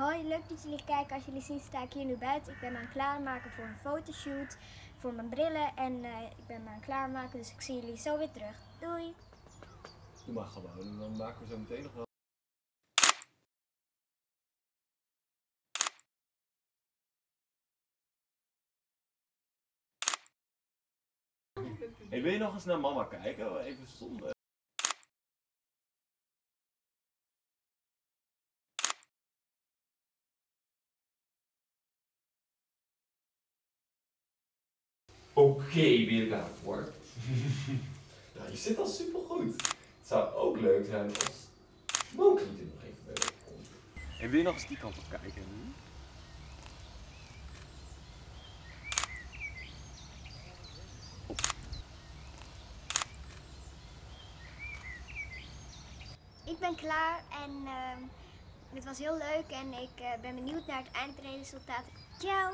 Hoi, leuk dat jullie kijken. Als jullie zien sta ik hier nu buiten. Ik ben me aan het klaarmaken voor een fotoshoot voor mijn brillen en eh, ik ben me aan het klaarmaken. Dus ik zie jullie zo weer terug. Doei! Doe maar gewoon en dan maken we zo meteen nog wel. Hey, wil je nog eens naar mama kijken? Even zonder. Oké, ben je er klaar voor? nou, je zit al super goed. Het zou ook leuk zijn als Moki er nog even bij komt. Hey, wil je nog eens die kant op kijken? Ik ben klaar en uh, het was heel leuk en ik uh, ben benieuwd naar het eindresultaat. Ciao!